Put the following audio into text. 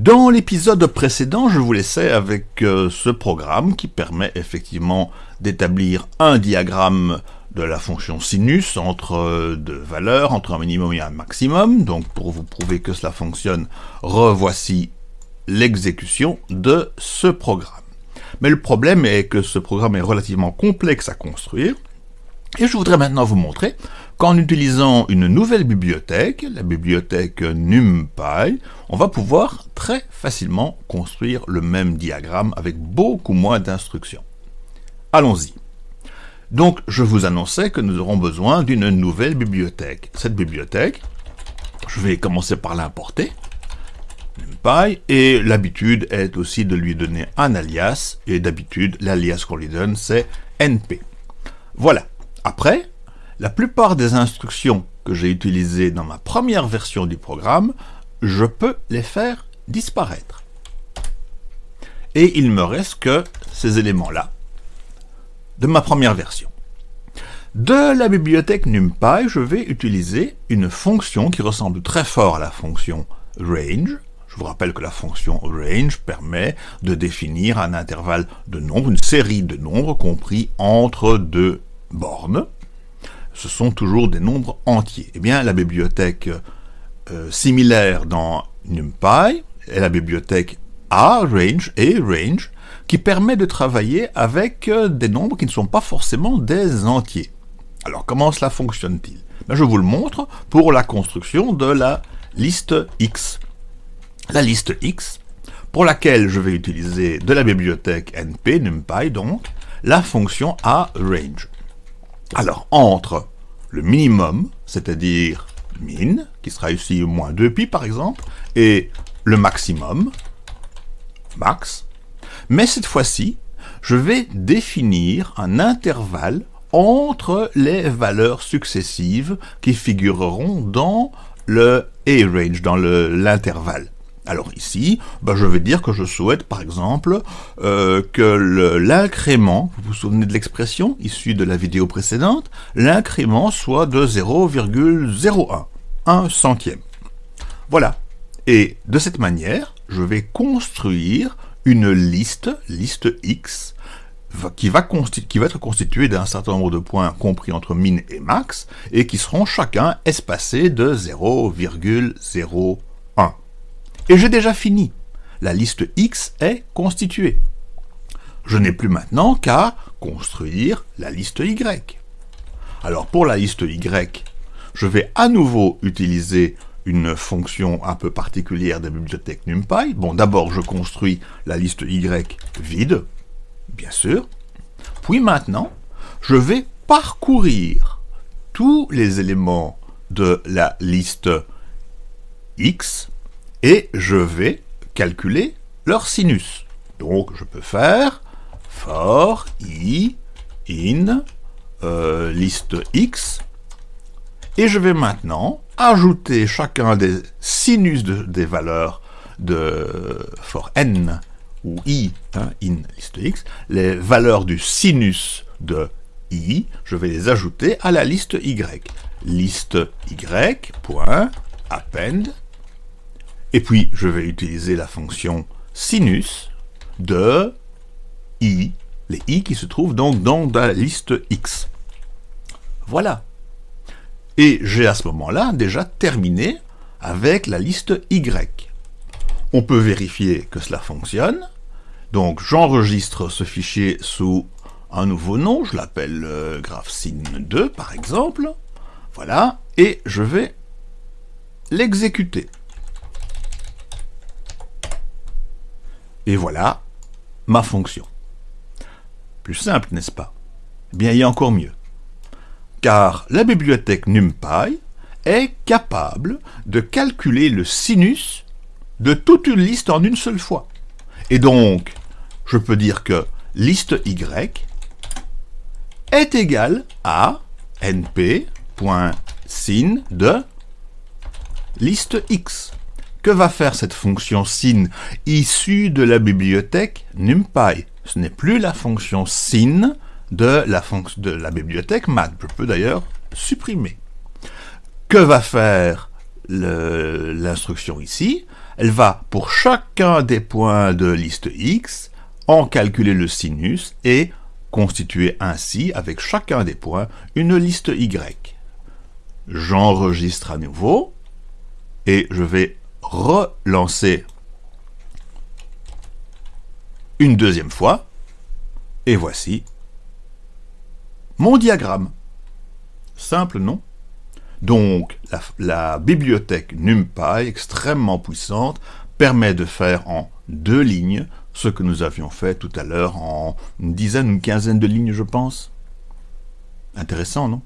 Dans l'épisode précédent, je vous laissais avec euh, ce programme qui permet effectivement d'établir un diagramme de la fonction sinus entre euh, deux valeurs, entre un minimum et un maximum. Donc pour vous prouver que cela fonctionne, revoici l'exécution de ce programme. Mais le problème est que ce programme est relativement complexe à construire, et je voudrais maintenant vous montrer qu'en utilisant une nouvelle bibliothèque, la bibliothèque NumPy, on va pouvoir très facilement construire le même diagramme avec beaucoup moins d'instructions. Allons-y. Donc, je vous annonçais que nous aurons besoin d'une nouvelle bibliothèque. Cette bibliothèque, je vais commencer par l'importer, NumPy, et l'habitude est aussi de lui donner un alias, et d'habitude, l'alias qu'on lui donne, c'est np. Voilà. Après, la plupart des instructions que j'ai utilisées dans ma première version du programme, je peux les faire disparaître. Et il me reste que ces éléments-là de ma première version. De la bibliothèque NumPy, je vais utiliser une fonction qui ressemble très fort à la fonction range. Je vous rappelle que la fonction range permet de définir un intervalle de nombres, une série de nombres compris entre deux bornes ce sont toujours des nombres entiers. Eh bien, la bibliothèque euh, similaire dans NumPy est la bibliothèque aRange et range qui permet de travailler avec euh, des nombres qui ne sont pas forcément des entiers. Alors, comment cela fonctionne-t-il? Ben, Je vous le montre pour la construction de la liste X. La liste X, pour laquelle je vais utiliser de la bibliothèque np, numpy donc, la fonction aRange. Alors, entre le minimum, c'est-à-dire min, qui sera ici moins 2pi par exemple, et le maximum, max, mais cette fois-ci, je vais définir un intervalle entre les valeurs successives qui figureront dans le A-range, dans l'intervalle. Alors ici, bah, je vais dire que je souhaite par exemple euh, que l'incrément, vous vous souvenez de l'expression issue de la vidéo précédente, l'incrément soit de 0,01, un centième. Voilà. Et de cette manière, je vais construire une liste, liste X, qui va, qui va être constituée d'un certain nombre de points compris entre min et max, et qui seront chacun espacés de 0,01. Et j'ai déjà fini. La liste X est constituée. Je n'ai plus maintenant qu'à construire la liste Y. Alors pour la liste Y, je vais à nouveau utiliser une fonction un peu particulière de la bibliothèque NumPy. Bon, d'abord je construis la liste Y vide, bien sûr. Puis maintenant, je vais parcourir tous les éléments de la liste X et je vais calculer leur sinus. Donc je peux faire for i in euh, liste x et je vais maintenant ajouter chacun des sinus des valeurs de for n ou i, hein, in liste x, les valeurs du sinus de i, je vais les ajouter à la liste y. Liste y, point, append, et puis, je vais utiliser la fonction sinus de i, les i qui se trouvent donc dans la liste x. Voilà. Et j'ai à ce moment-là déjà terminé avec la liste y. On peut vérifier que cela fonctionne. Donc j'enregistre ce fichier sous un nouveau nom, je l'appelle euh, graphsin2 par exemple. Voilà, et je vais l'exécuter. Et voilà ma fonction. Plus simple, n'est-ce pas? Eh Bien, il y a encore mieux. Car la bibliothèque NumPy est capable de calculer le sinus de toute une liste en une seule fois. Et donc, je peux dire que liste Y est égale à np.sin de liste X. Que va faire cette fonction sin issue de la bibliothèque NumPy? Ce n'est plus la fonction sin de la, de la bibliothèque math. Je peux d'ailleurs supprimer. Que va faire l'instruction ici? Elle va, pour chacun des points de liste X, en calculer le sinus et constituer ainsi, avec chacun des points, une liste Y. J'enregistre à nouveau et je vais relancer une deuxième fois. Et voici mon diagramme. Simple, non? Donc, la, bibliothèque NumPy, extrêmement puissante, permet de faire en deux lignes ce que nous avions fait tout à l'heure en une dizaine, une quinzaine de lignes, je pense. Intéressant, non?